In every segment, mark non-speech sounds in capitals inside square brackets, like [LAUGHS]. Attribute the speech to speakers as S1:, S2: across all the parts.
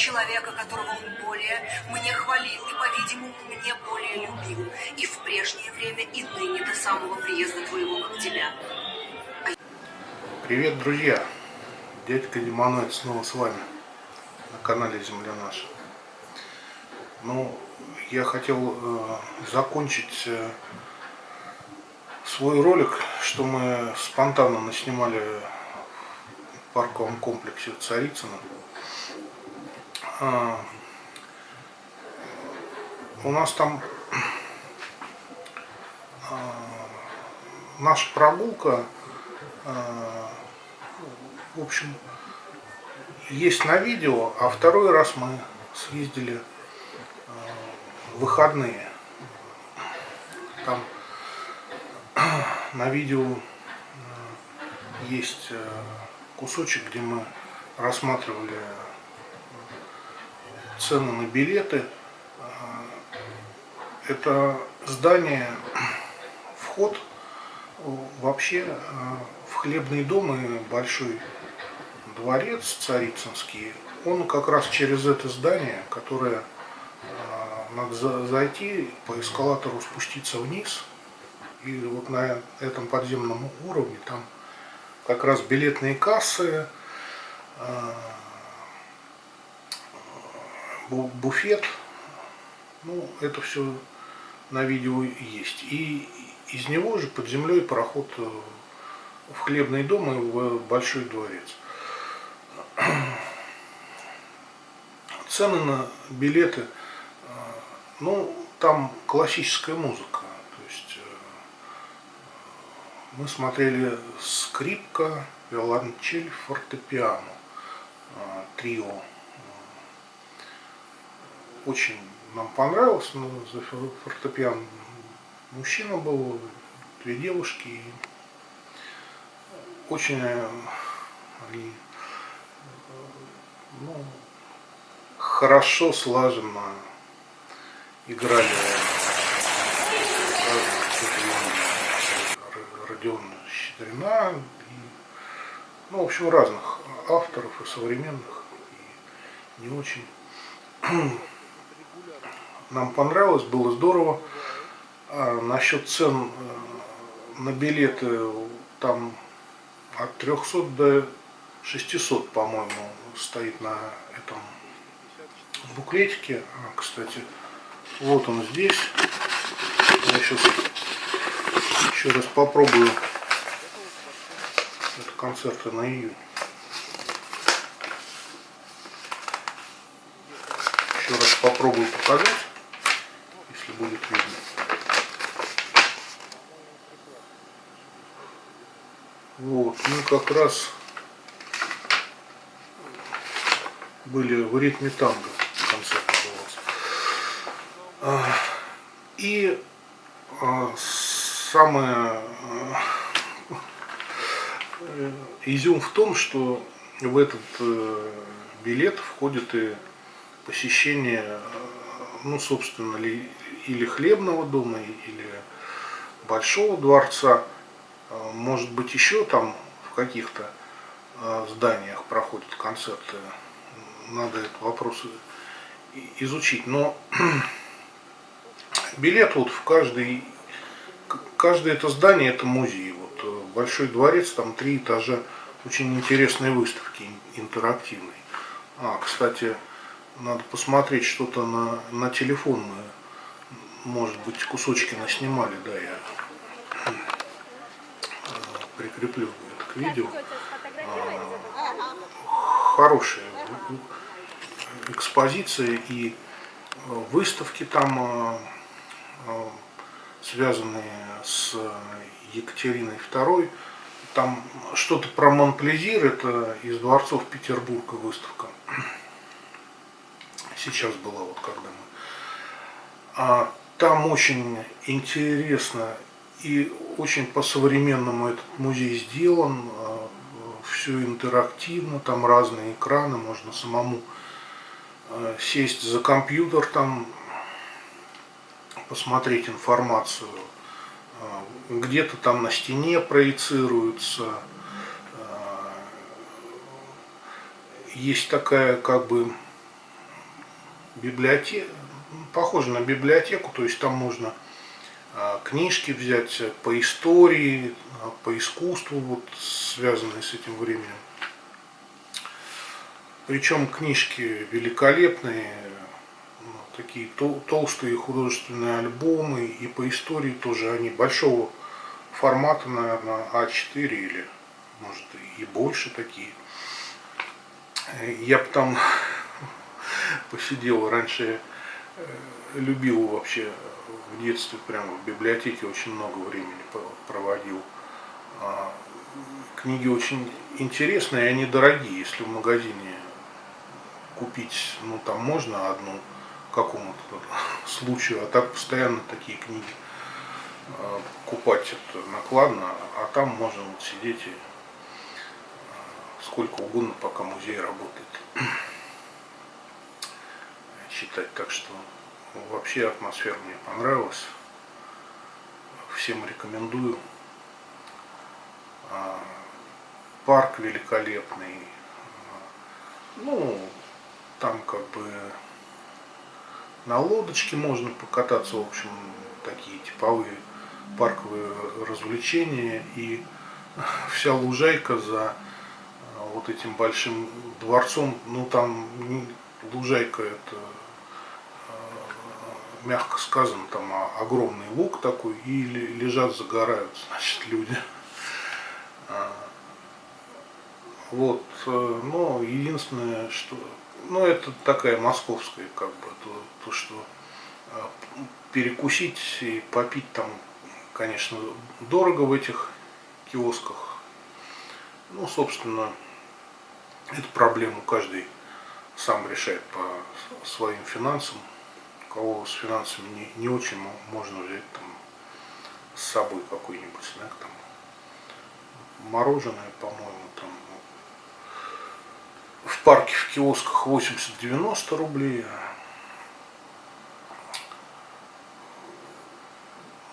S1: человека, которого он более мне хвалил и, по-видимому, мне более любил, и в прежнее время, и ныне до самого приезда твоего, как тебя.
S2: Привет, друзья! Дядька Демоноид снова с вами на канале Земля Наша. Ну, я хотел э, закончить э, свой ролик, что мы спонтанно наснимали в парковом комплексе Царицына. А, у нас там а, наша прогулка, а, в общем, есть на видео, а второй раз мы съездили в выходные. Там [CLEARS THROAT] на видео есть э, кусочек, где мы рассматривали цены на билеты. Это здание, вход вообще в хлебный дом и большой дворец царицынский. Он как раз через это здание, которое надо зайти по эскалатору спуститься вниз и вот на этом подземном уровне там как раз билетные кассы, а, буфет. Ну, это все на видео есть. И из него же под землей проход в хлебный дом и в большой дворец. [CLEARS THROAT] Цены на билеты, а, ну, там классическая музыка мы смотрели скрипка, виолончель, фортепиано, трио. Очень нам понравилось, но за фортепиано мужчина был, две девушки. Очень они ну, хорошо, слаженно играли Родион Щедрина, и, ну, в общем, разных авторов и современных, и не очень. Нам понравилось, было здорово. А насчет цен э, на билеты там от 300 до 600, по-моему, стоит на этом буклетике. А, кстати, вот он здесь. Я сейчас еще раз попробую. Это концерты на июнь. Еще раз попробую показать, будет видно. Вот, ну как раз были в ритме танго концерт назывался. И а, самое э, изюм в том, что в этот э, билет входит и посещение, э, ну, собственно, или хлебного дома, или большого дворца, может быть, еще там в каких-то зданиях проходят концерты, надо этот вопрос изучить. Но [CLEARS THROAT] билет вот в каждый каждое это здание это музей. Вот э, Большой дворец, там три этажа, очень интересные выставки, интерактивные. А, кстати, надо посмотреть что-то на, на телефон мы, может быть, кусочки наснимали, да, я э, прикреплю это к видео. А, хорошая экспозиция и э, выставки там связанные с Екатериной II. Там что-то про Монплезир, это из дворцов Петербурга выставка. Сейчас была вот когда мы. А там очень интересно и очень по-современному этот музей сделан. А, Все интерактивно, там разные экраны, можно самому а, сесть за компьютер, там посмотреть информацию. А, где-то там на стене проецируются. Есть такая как бы библиотека, похоже на библиотеку, то есть там можно а, книжки взять по истории, а, по искусству, вот, связанные с этим временем. Причем книжки великолепные, ну, такие толстые художественные альбомы, и по истории тоже они большого формата, наверное, А4 или, может, и больше такие. Я бы там [LAUGHS] посидел раньше, э, любил вообще в детстве прямо в библиотеке очень много времени проводил. А, книги очень интересные, они дорогие, если в магазине купить, ну там можно одну какому-то [LAUGHS] случаю, а так постоянно такие книги а, покупать это накладно, а там можно вот сидеть и а, сколько угодно, пока музей работает. Читать, так что Вообще атмосфера мне понравилась. Всем рекомендую. А, парк великолепный. Ну, там как бы на лодочке можно покататься, в общем, такие типовые парковые развлечения. И [LAUGHS] вся лужайка за а, вот этим большим дворцом, ну там лужайка это мягко сказано, там огромный лук такой, и лежат, загорают, значит, люди. А, вот, э, но единственное, что, ну, это такая московская, как бы, то, то что а, перекусить и попить там, конечно, дорого в этих киосках. Ну, собственно, эту проблему каждый сам решает по своим финансам кого с финансами не, не очень можно взять там с собой какой-нибудь снэк там мороженое по-моему там в парке в киосках 80-90 рублей.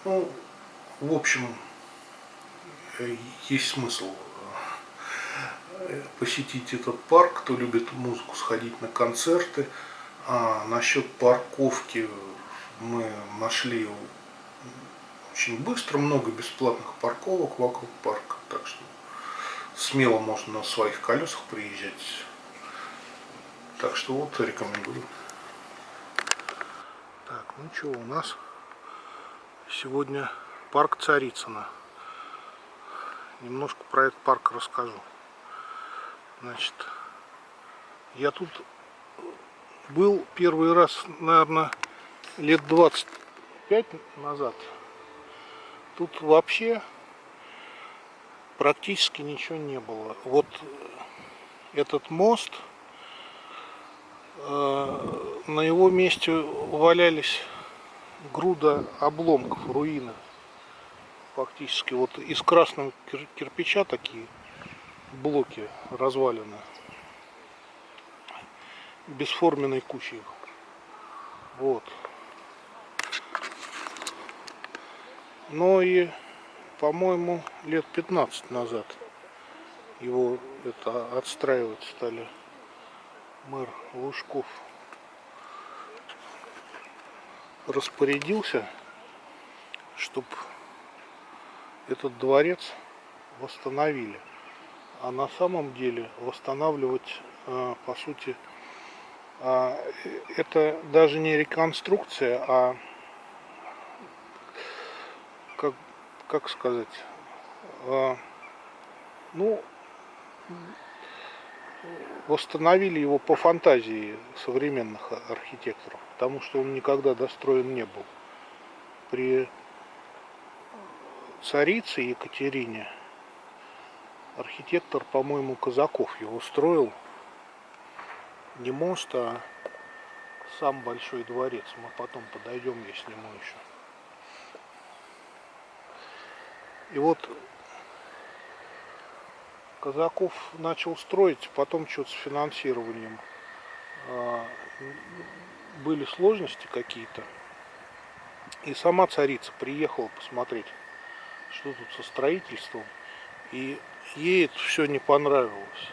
S2: Ну в общем есть смысл э, посетить этот парк, кто любит музыку, сходить на концерты. А насчет парковки мы нашли очень быстро, много бесплатных парковок вокруг парка, так что смело можно на своих колесах приезжать. Так что вот рекомендую. Так, ну что, у нас сегодня парк Царицына. Немножко про этот парк расскажу. Значит, я тут был первый раз, наверное, лет 25 назад. Тут вообще практически ничего не было. Вот этот мост, э, на его месте валялись груда обломков, руины. Фактически вот из красного кирпича такие блоки развалины бесформенной кучей. Вот. Но и, по-моему, лет 15 назад его это отстраивать стали мэр Лужков. Распорядился, чтобы этот дворец восстановили. А на самом деле восстанавливать, а, по сути, это даже не реконструкция, а как, как сказать, а, ну, восстановили его по фантазии современных архитекторов, потому что он никогда достроен не был. При царице Екатерине архитектор, по-моему, Казаков его строил не мост, а сам большой дворец. Мы потом подойдем, я сниму еще. И вот Казаков начал строить, потом что-то с финансированием. А, были сложности какие-то. И сама царица приехала посмотреть, что тут со строительством. И ей это все не понравилось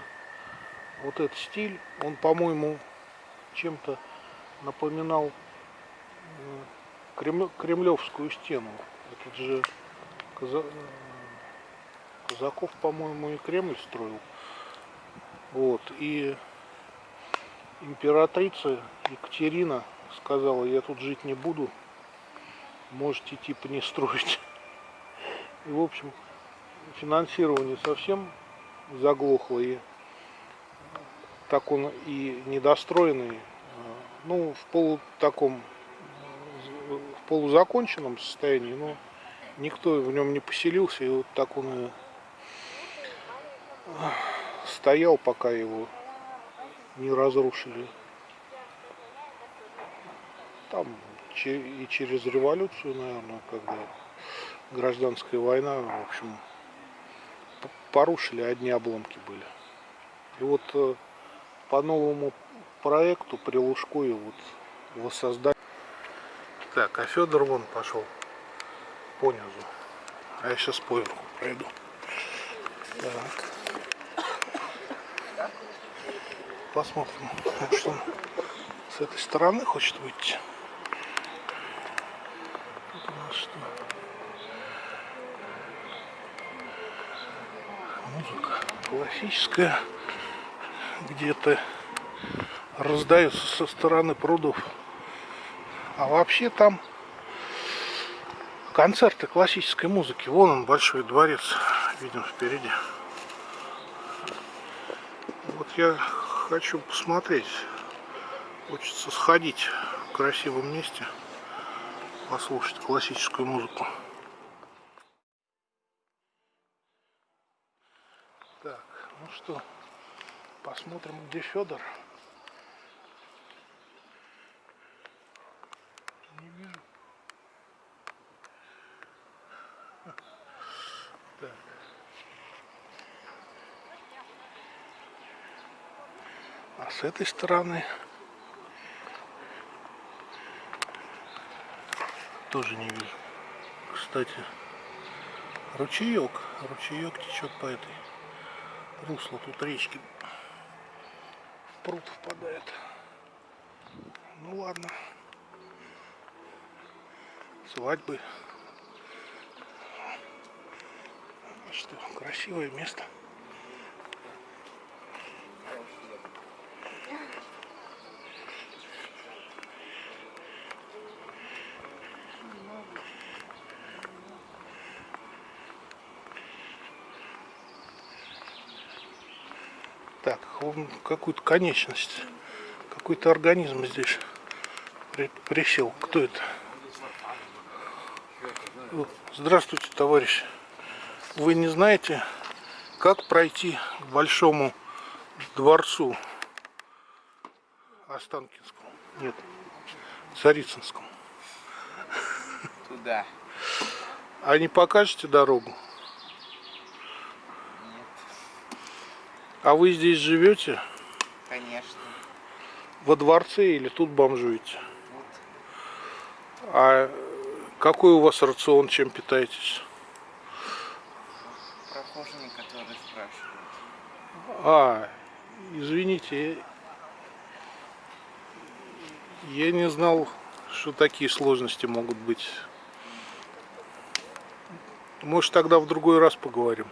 S2: вот этот стиль, он, по-моему, чем-то напоминал э, Кремлевскую стену. Этот же э, Казаков, по-моему, и Кремль строил. Вот. И императрица Екатерина сказала, я тут жить не буду, можете типа не строить. И, в общем, финансирование совсем заглохло, и так он и недостроенный, ну, в полу таком, в полузаконченном состоянии, но никто в нем не поселился, и вот так он и стоял, пока его не разрушили. Там и через революцию, наверное, когда гражданская война, в общем, порушили, одни обломки были. И вот э, по новому проекту при Лужкове вот воссоздать. Так, а Федор вон пошел по низу. А я сейчас поверху пройду. Так. Посмотрим, может он с этой стороны хочет выйти. Тут у нас что? Музыка классическая. Где-то раздаются со стороны прудов. А вообще там концерты классической музыки. Вон он, большой дворец, видим впереди. Вот я хочу посмотреть. Хочется сходить в красивом месте, послушать классическую музыку. Так, ну что, посмотрим, где Федор. Не вижу. [LAUGHS] Так. А с этой стороны тоже не вижу. Кстати, ручеек, ручеек течет по этой русло тут речки. Пруд впадает. Ну ладно. Свадьбы. Что, красивое место. Так, он какую-то конечность, какой-то организм здесь при, присел. Кто это? Здравствуйте, товарищ. Вы не знаете, как пройти к большому дворцу Останкинскому? Нет, Царицынскому.
S3: Туда.
S2: А не покажете дорогу? А вы здесь живете?
S3: Конечно.
S2: Во дворце или тут бомжуете?
S3: Вот.
S2: А какой у вас рацион, чем питаетесь?
S3: Прохожими, которые спрашивают.
S2: А, извините, я не знал, что такие сложности могут быть. Может, тогда в другой раз поговорим.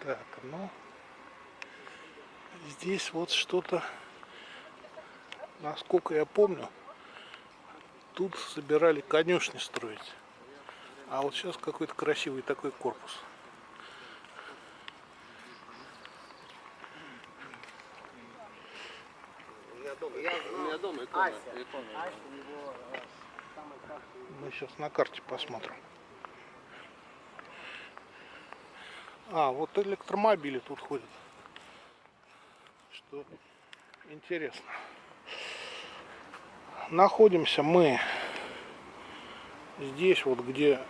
S2: Так, ну, здесь вот что-то, насколько я помню, тут собирали конюшни строить. А вот сейчас какой-то красивый такой корпус. Мы сейчас на карте посмотрим. А, вот электромобили тут ходят. Что интересно. Находимся мы здесь, вот где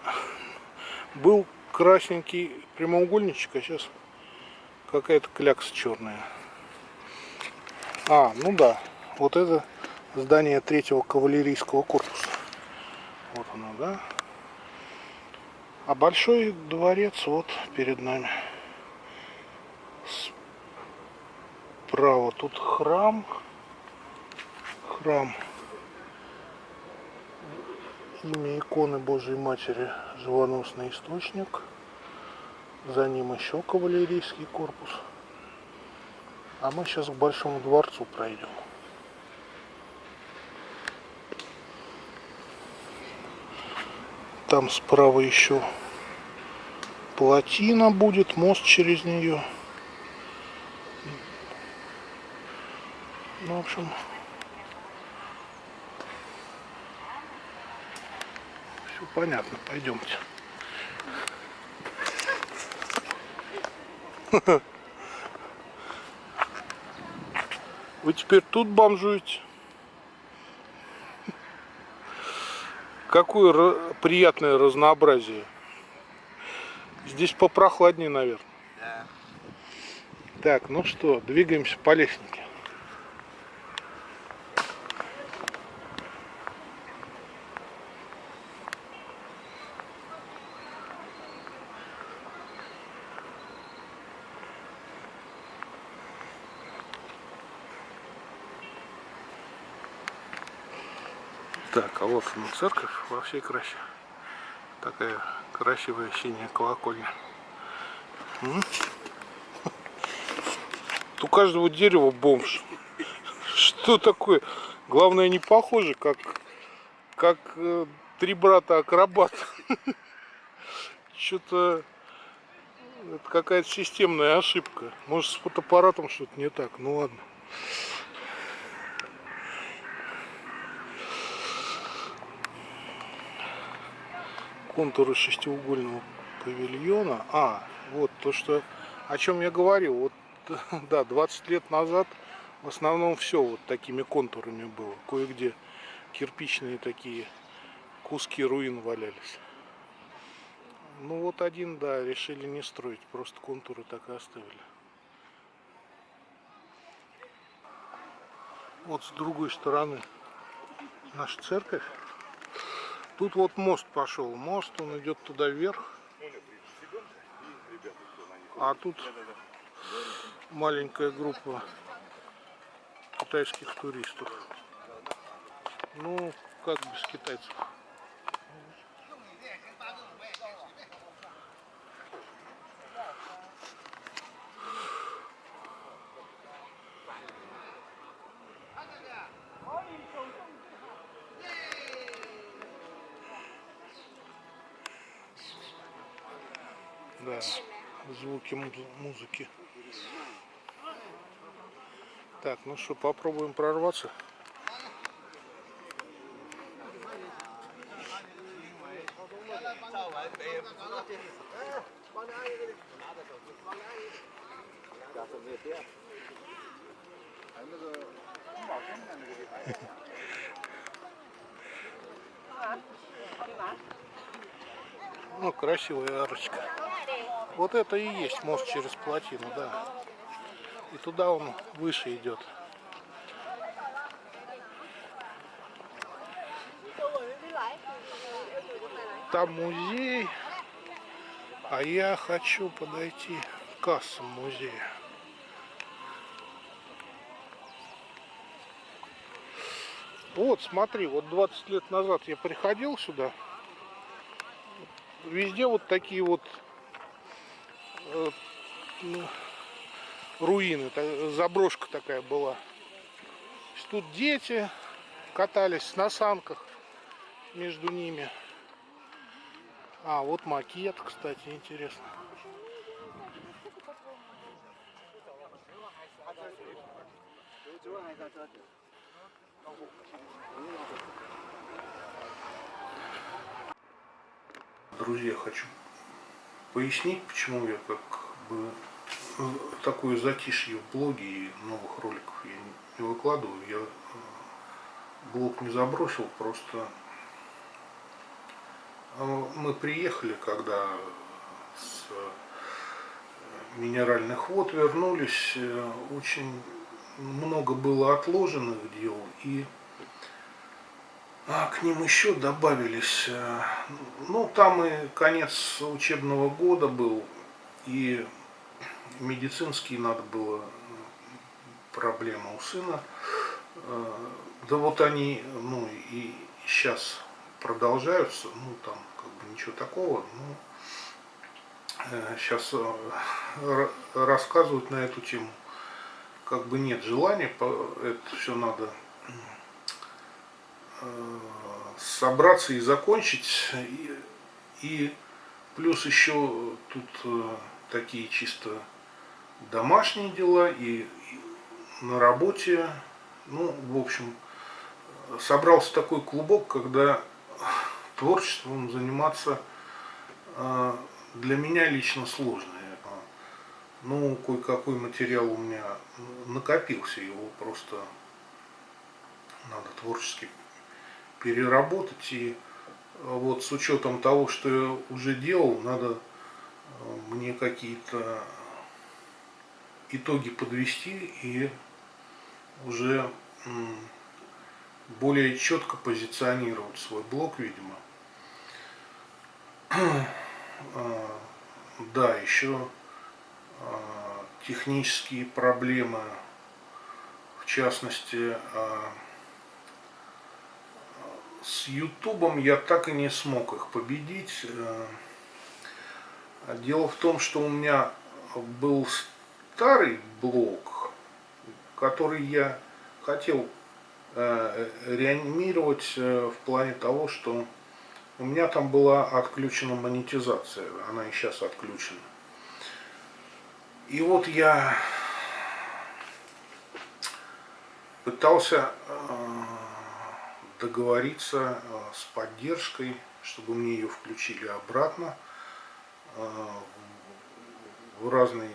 S2: был красненький прямоугольничек, а сейчас какая-то клякса черная. А, ну да. Вот это здание третьего кавалерийского корпуса. Вот оно, да? А большой дворец вот перед нами. Справа тут храм. Храм. Имя иконы Божьей Матери Живоносный источник. За ним еще кавалерийский корпус. А мы сейчас к Большому дворцу пройдем. Там справа еще плотина будет, мост через нее. Ну, в общем, все понятно. Пойдемте. [LAUGHS] Вы теперь тут бомжуете? Какое приятное разнообразие. Здесь попрохладнее, наверное.
S3: Да.
S2: Так, ну что, двигаемся по лестнике. Так, а вот она церковь во всей красе. Такая красивая синяя колокольня. У каждого дерева бомж. Что такое? Главное не похоже, как, как э, три брата акробат. Что-то это какая-то системная ошибка. Может с фотоаппаратом что-то не так. Ну ладно. Контуры шестиугольного павильона. А, вот то, что о чем я говорил. Вот, [LAUGHS] да, 20 лет назад в основном все вот такими контурами было. Кое-где кирпичные такие куски руин валялись. Ну вот один, да, решили не строить, просто контуры так и оставили. Вот с другой стороны наша церковь. Тут вот мост пошел. Мост, он идет туда вверх. А тут маленькая группа китайских туристов. Ну, как без китайцев. Звуки музыки. Так, ну что, попробуем прорваться. [LAUGHS] Ну, красивая арочка. Вот это и есть мост через плотину, да. И туда он выше идет. Там музей, а я хочу подойти к кассам музея. Вот, смотри, вот 20 лет назад я приходил сюда. Везде вот такие вот руины, заброшка такая была. Тут дети катались на санках между ними. А, вот макет, кстати, интересно. Друзья, хочу пояснить, почему я как бы э, такое затишье в блоге и новых роликов я не выкладываю. Я э, блог не забросил, просто э, мы приехали, когда с минеральных вод вернулись, очень много было отложенных дел, и а, к ним еще добавились, э, ну там и конец учебного года был, и медицинский надо было проблема у сына. Э, да вот они, ну и сейчас продолжаются, ну там как бы ничего такого, ну сейчас э, рассказывать на эту тему как бы нет желания, это все надо собраться и закончить. И, и плюс еще тут э, такие чисто домашние дела и, и на работе. Ну, в общем, собрался такой клубок, когда творчеством заниматься для меня лично сложно. Ну, кое-какой материал у меня накопился, его просто надо творчески переработать. И вот с учетом того, что я уже делал, надо э, мне какие-то итоги подвести и уже более четко позиционировать свой блог, видимо. [CLEARS THROAT] А, да, еще а, технические проблемы, в частности, а, с Ютубом я так и не смог их победить. Дело в том, что у меня был старый блог, который я хотел реанимировать в плане того, что у меня там была отключена монетизация, она и сейчас отключена. И вот я пытался э, договориться э, с поддержкой, чтобы мне ее включили обратно э, в разные,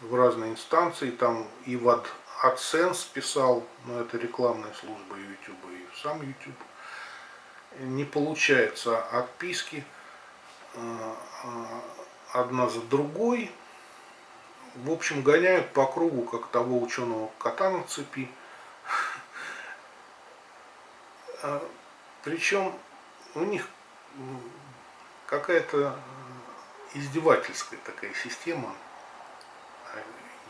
S2: в разные инстанции. Там и в AdSense писал, но это рекламная служба YouTube и сам YouTube не получается отписки э, одна за другой. В общем, гоняют по кругу, как того ученого кота на цепи. Э, Причем у них какая-то издевательская такая система.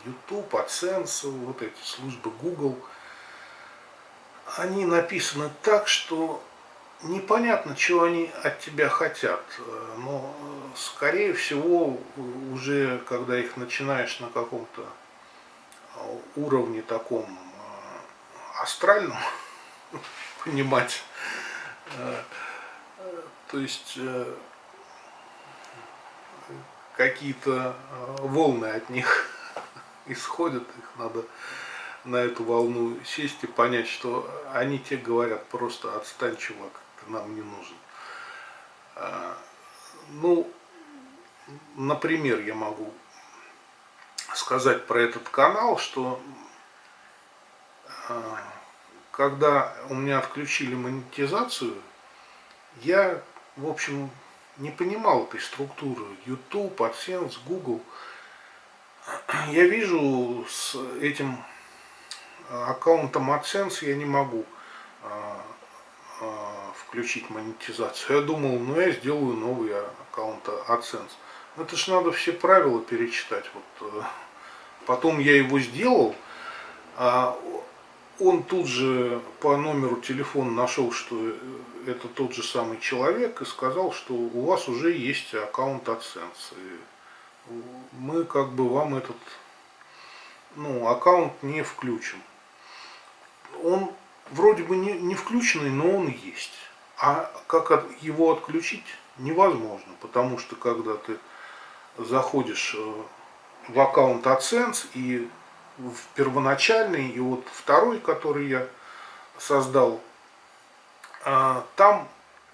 S2: YouTube, AdSense, вот эти службы Google, они написаны так, что непонятно, чего они от тебя хотят, но, скорее всего, уже когда их начинаешь на каком-то уровне таком э, астральном [LAUGHS] понимать, э, то есть э, какие-то волны от них [LAUGHS] исходят, их надо на эту волну сесть и понять, что они тебе говорят просто отстань, чувак нам не нужен. Ну, например, я могу сказать про этот канал, что когда у меня отключили монетизацию, я, в общем, не понимал этой структуры. YouTube, AdSense, Google. Я вижу с этим аккаунтом AdSense я не могу а, включить монетизацию. Я думал, ну я сделаю новый аккаунт AdSense. Это ж надо все правила перечитать. Вот, э, потом я его сделал, а он тут же по номеру телефона нашел, что это тот же самый человек и сказал, что у вас уже есть аккаунт AdSense. И мы как бы вам этот ну, аккаунт не включим. Он вроде бы не, не включенный, но он есть. А как его отключить невозможно, потому что когда ты заходишь э, в аккаунт AdSense и в первоначальный, и вот второй, который я создал, а, там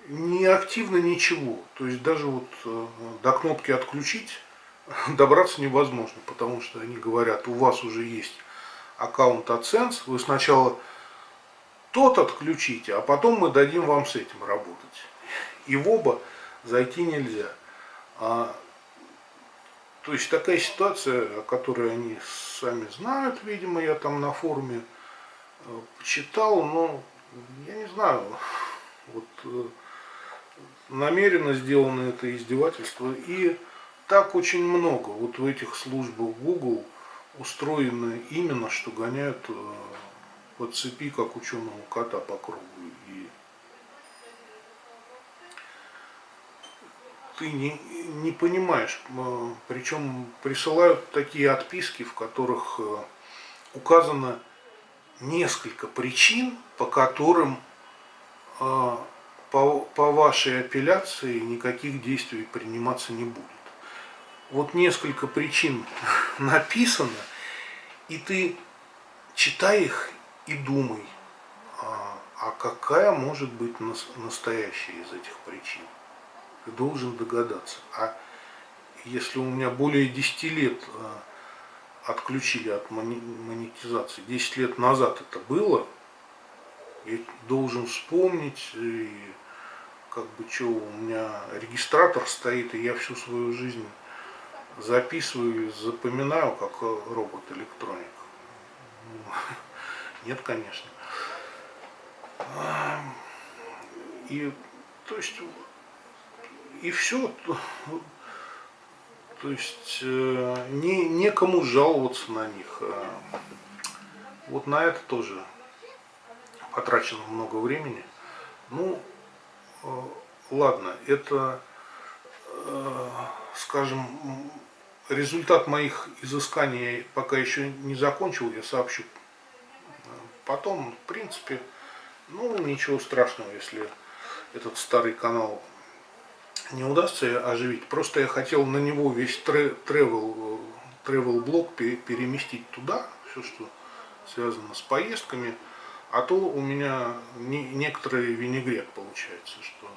S2: не активно ничего. То есть даже вот э, до кнопки отключить [LAUGHS] добраться невозможно, потому что они говорят, у вас уже есть аккаунт AdSense, вы сначала тот отключите, а потом мы дадим вам с этим работать. И в оба зайти нельзя. То есть такая ситуация, о которой они сами знают, видимо, я там на форуме э, почитал, но я не знаю, вот э, намеренно сделано это издевательство. И так очень много вот в этих службах Google устроены именно, что гоняют э, по цепи, как ученого кота по кругу. И ты не, не понимаешь, э, причем присылают такие отписки, в которых э, указано несколько причин, по которым по, по вашей апелляции никаких действий приниматься не будет вот несколько причин [LAUGHS] написано, и ты читай их и думай, а, а какая может быть настоящая из этих причин. Должен догадаться. А если у меня более 10 лет а, отключили от монетизации, 10 лет назад это было, я должен вспомнить, и как бы что, у меня регистратор стоит, и я всю свою жизнь записываю, запоминаю, как робот-электроник. Нет, конечно. И, то есть, и все. То есть, э, не, некому жаловаться на них. Вот на это тоже потрачено много времени. Ну, э, ладно, это, э, скажем, результат моих изысканий пока еще не закончил, я сообщу. Потом, в принципе, ну, ничего страшного, если этот старый канал не удастся оживить. Просто я хотел на него весь travel, travel блок переместить туда, все, что связано с поездками. А то у меня не, некоторый винегрет получается, что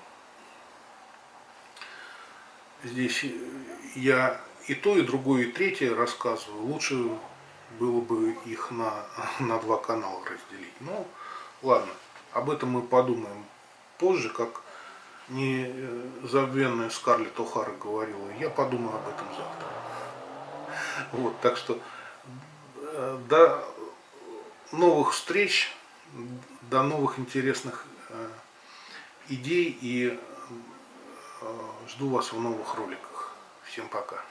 S2: здесь я и то, и другое, и третье рассказываю. Лучше было бы их на, на два канала разделить. Ну, ладно, об этом мы подумаем позже, как незабвенная Скарлетт О'Хара говорила. Я подумаю об этом завтра. Вот, так что э, до новых встреч, до новых интересных э, идей и э, жду вас в новых роликах. Всем пока.